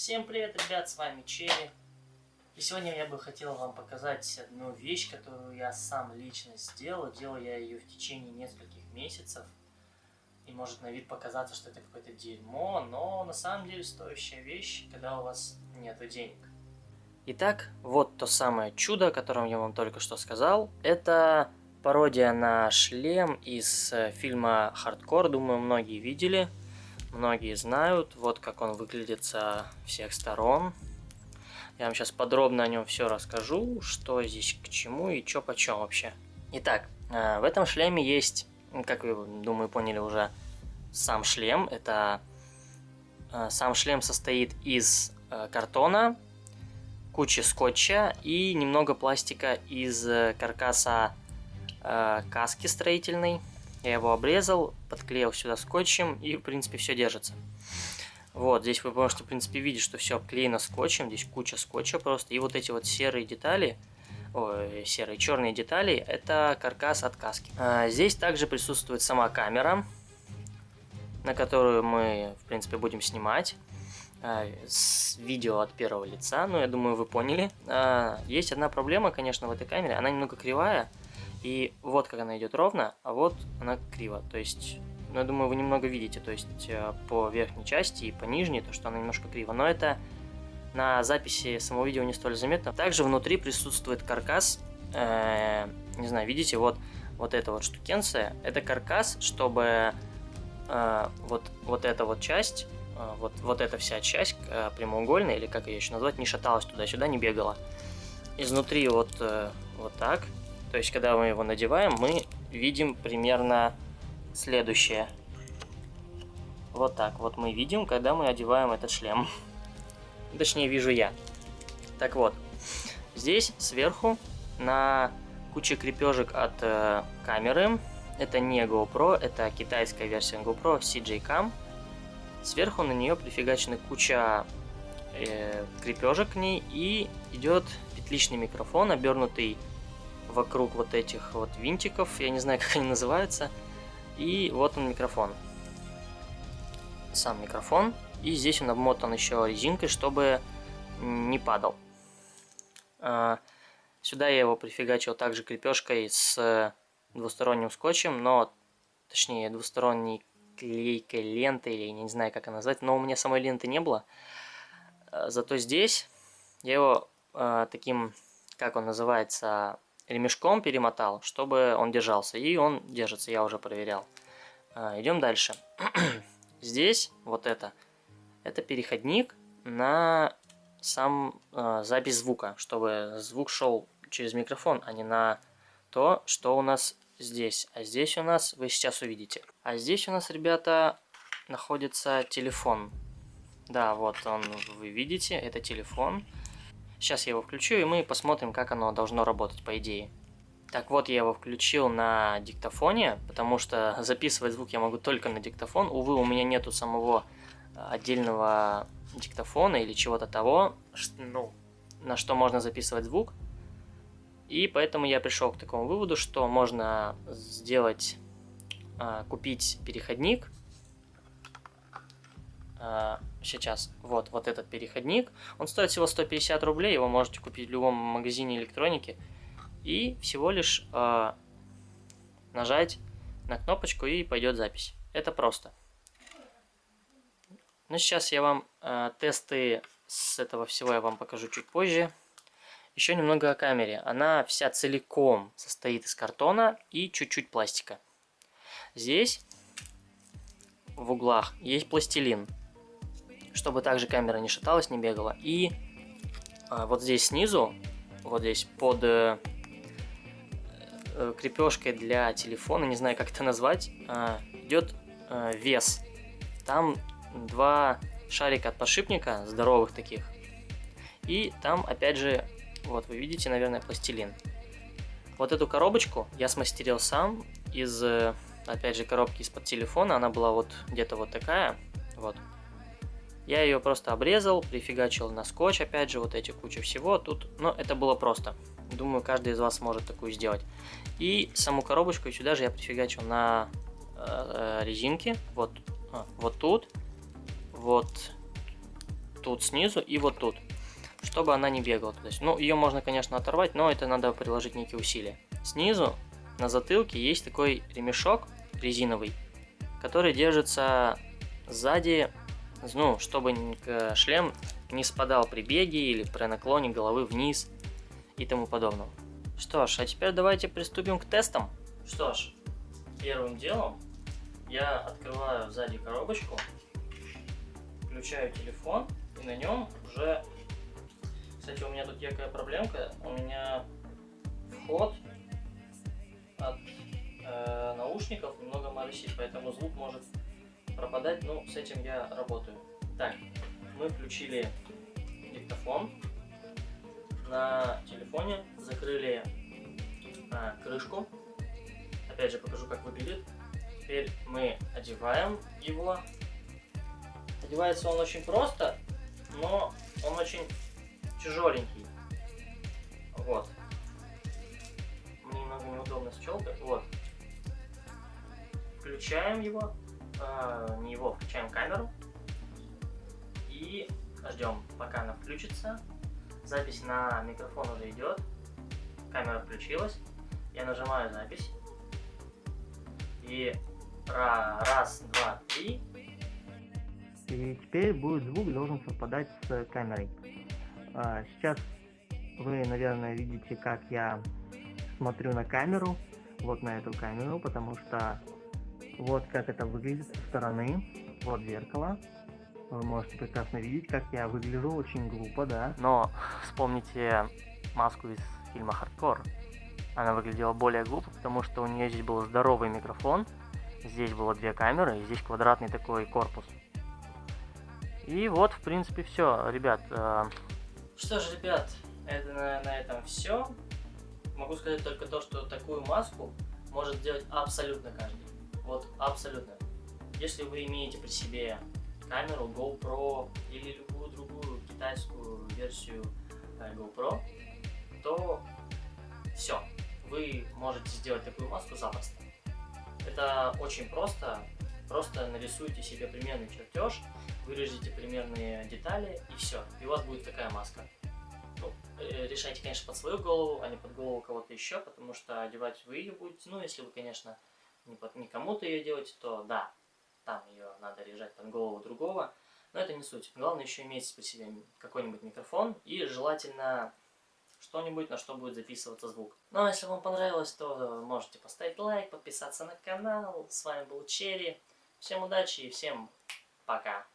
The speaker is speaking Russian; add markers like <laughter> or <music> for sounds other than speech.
Всем привет, ребят, с вами Черри. И сегодня я бы хотел вам показать одну вещь, которую я сам лично сделал. Делал я ее в течение нескольких месяцев. И может на вид показаться, что это какое-то дерьмо, но на самом деле стоящая вещь, когда у вас нет денег. Итак, вот то самое чудо, о котором я вам только что сказал. Это пародия на шлем из э, фильма «Хардкор», думаю, многие видели многие знают. Вот как он выглядит со всех сторон. Я вам сейчас подробно о нем все расскажу, что здесь к чему и что почем вообще. Итак, э, в этом шлеме есть, как вы, думаю, поняли уже, сам шлем. Это э, сам шлем состоит из э, картона, кучи скотча и немного пластика из каркаса каски строительной. Я его обрезал, подклеил сюда скотчем и, в принципе, все держится. Вот, здесь вы можете, в принципе, видеть, что все обклеено скотчем. Здесь куча скотча просто. И вот эти вот серые детали, ой, серые, черные детали, это каркас от каски. А, здесь также присутствует сама камера, на которую мы, в принципе, будем снимать а, видео от первого лица, ну, я думаю, вы поняли. А, есть одна проблема, конечно, в этой камере, она немного кривая, и вот как она идет ровно, а вот она криво. То есть, ну, я думаю, вы немного видите, то есть э, по верхней части и по нижней, то что она немножко криво. Но это на записи самого видео не столь заметно. Также внутри присутствует каркас. Э, не знаю, видите, вот, вот эта вот штукенция. Это каркас, чтобы э, вот, вот эта вот часть, вот, вот эта вся часть прямоугольная, или как ее еще назвать, не шаталась туда-сюда, не бегала. Изнутри вот, вот так то есть, когда мы его надеваем, мы видим примерно следующее. Вот так вот мы видим, когда мы одеваем этот шлем. <laughs> Точнее, вижу я. Так вот, здесь сверху на куче крепежек от э, камеры. Это не GoPro, это китайская версия GoPro CJ Cam. Сверху на нее прифигачена куча э, крепежек к ней и идет петличный микрофон, обернутый вокруг вот этих вот винтиков, я не знаю, <laughs> как они называются. И вот он микрофон. Сам микрофон. И здесь он обмотан еще резинкой, чтобы не падал. А, сюда я его прифигачил также крепежкой с двусторонним скотчем, но точнее двусторонней клейкой лентой, или не знаю как она назвать, но у меня самой ленты не было. А, зато здесь я его э, таким, как он называется, ремешком перемотал, чтобы он держался. И он держится, я уже проверял. А, идем дальше. <clears throat> Здесь вот это. Это переходник на сам э, запись звука, чтобы звук шел через микрофон, а не на то, что у нас здесь. А здесь у нас, вы сейчас увидите. А здесь у нас, ребята, находится телефон. Да, вот он, вы видите, это телефон. Сейчас я его включу, и мы посмотрим, как оно должно работать, по идее. Так вот, я его включил на диктофоне, потому что <laughs> записывать звук я могу только на диктофон. Увы, у меня нету самого э, отдельного диктофона или чего-то того, ну, на что можно записывать звук. И поэтому я пришел к такому выводу, что можно сделать, э, купить переходник, сейчас вот, вот этот переходник. Он стоит всего 150 рублей, его можете купить в любом магазине электроники. И всего лишь э, нажать на кнопочку и пойдет запись. Это просто. Ну, сейчас я вам э, тесты с этого всего я вам покажу чуть позже. Еще немного о камере. Она вся целиком состоит из картона и чуть-чуть пластика. Здесь в углах есть пластилин чтобы также камера не шаталась, не бегала. И а, вот здесь снизу, вот здесь под э, э, крепежкой для телефона, не знаю как это назвать, э, идет э, вес. Там два шарика от подшипника, здоровых таких. И там опять же, вот вы видите, наверное, пластилин. Вот эту коробочку я смастерил сам из, э, опять же, коробки из-под телефона. Она была вот где-то вот такая. Вот. Я ее просто обрезал, прифигачил на скотч, опять же, вот эти куча всего. Тут, ну, это было просто. Думаю, каждый из вас может такую сделать. И саму коробочку сюда же я прифигачил на э, э резинке. Вот, а, вот тут, вот тут снизу и вот тут, чтобы она не бегала. То есть, ну, ее можно, конечно, оторвать, но это надо приложить некие усилия. Снизу на затылке есть такой ремешок резиновый, который держится сзади, ну, чтобы шлем не спадал при беге или при наклоне головы вниз и тому подобного. Что ж, а теперь давайте приступим к тестам. Что ж, первым делом я открываю сзади коробочку, включаю телефон и на нем уже... Кстати, у меня тут якая проблемка. У меня вход от э, наушников немного моросит, поэтому звук может пропадать. Ну, с этим я работаю. Так, мы включили диктофон на телефоне, закрыли а, крышку. Опять же покажу, как выглядит. Теперь мы одеваем его. Одевается он очень просто, но он очень тяжеленький. Вот. Мне немного неудобно с челкой. Вот. Включаем его. Э, не его, включаем камеру. И ждем, пока она включится. Запись на микрофон уже идет. Камера включилась. Я нажимаю запись. И раз, два, три. И теперь будет звук должен совпадать с камерой. А, сейчас вы, наверное, видите, как я смотрю на камеру. Вот на эту камеру, потому что вот как это выглядит со стороны. Вот зеркало. Вы можете прекрасно видеть, как я выгляжу очень глупо, да. Но вспомните маску из фильма «Хардкор». Она выглядела более глупо, потому что у нее здесь был здоровый микрофон, здесь было две камеры, и здесь квадратный такой корпус. И вот, в принципе, все, ребят. Э... Что ж, ребят, это на, на этом все. Могу сказать только то, что такую маску может сделать абсолютно каждый. Вот абсолютно. Если вы имеете при себе камеру GoPro или любую другую китайскую версию э, GoPro, то все, вы можете сделать такую маску запросто. Это очень просто, просто нарисуйте себе примерный чертеж, вырежите примерные детали и все, и у вас будет такая маска. Ну, э, решайте, конечно, под свою голову, а не под голову кого-то еще, потому что одевать вы ее будете, ну, если вы, конечно, не, кому-то ее делаете, то да, там ее надо лежать под голову другого, но это не суть. Главное еще иметь при себе какой-нибудь микрофон и желательно что-нибудь, на что будет записываться звук. Ну а если вам понравилось, то можете поставить лайк, подписаться на канал. С вами был Черри. Всем удачи и всем пока.